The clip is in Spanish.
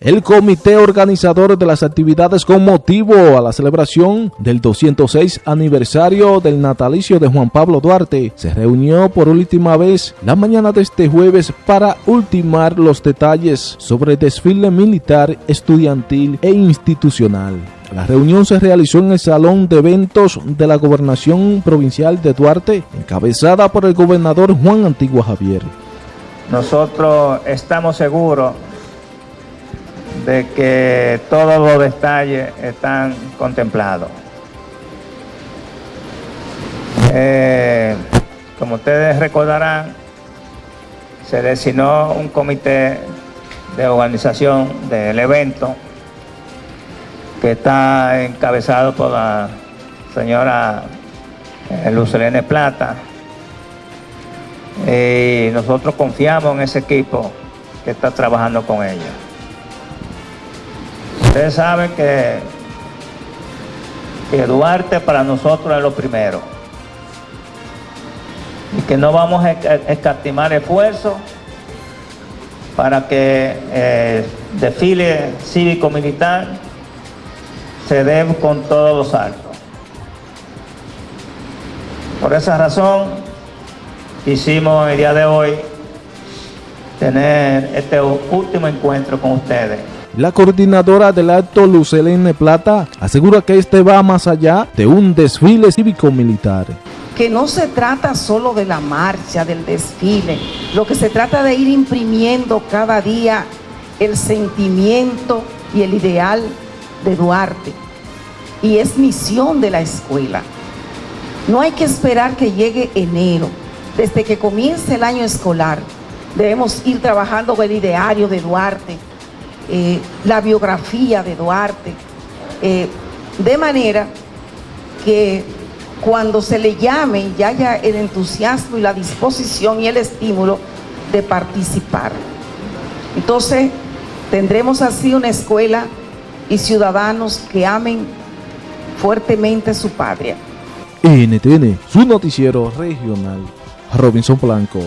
El comité organizador de las actividades con motivo a la celebración del 206 aniversario del natalicio de Juan Pablo Duarte se reunió por última vez la mañana de este jueves para ultimar los detalles sobre el desfile militar, estudiantil e institucional. La reunión se realizó en el Salón de Eventos de la Gobernación Provincial de Duarte, encabezada por el gobernador Juan Antigua Javier. Nosotros estamos seguros de que todos los detalles están contemplados. Eh, como ustedes recordarán, se designó un comité de organización del evento que está encabezado por la señora eh, Lucelene Plata. Y nosotros confiamos en ese equipo que está trabajando con ella. Ustedes saben que, que Duarte para nosotros es lo primero. Y que no vamos a escatimar esfuerzos para que el eh, desfile cívico-militar se dé con todos los actos. Por esa razón, quisimos el día de hoy tener este último encuentro con ustedes. La coordinadora del acto, Lucelene Plata, asegura que este va más allá de un desfile cívico-militar. Que no se trata solo de la marcha, del desfile, lo que se trata de ir imprimiendo cada día el sentimiento y el ideal de Duarte. Y es misión de la escuela. No hay que esperar que llegue enero. Desde que comience el año escolar, debemos ir trabajando con el ideario de Duarte, eh, la biografía de Duarte, eh, de manera que cuando se le llame ya haya el entusiasmo y la disposición y el estímulo de participar. Entonces, tendremos así una escuela y ciudadanos que amen fuertemente su patria. NTN, su noticiero regional, Robinson Blanco.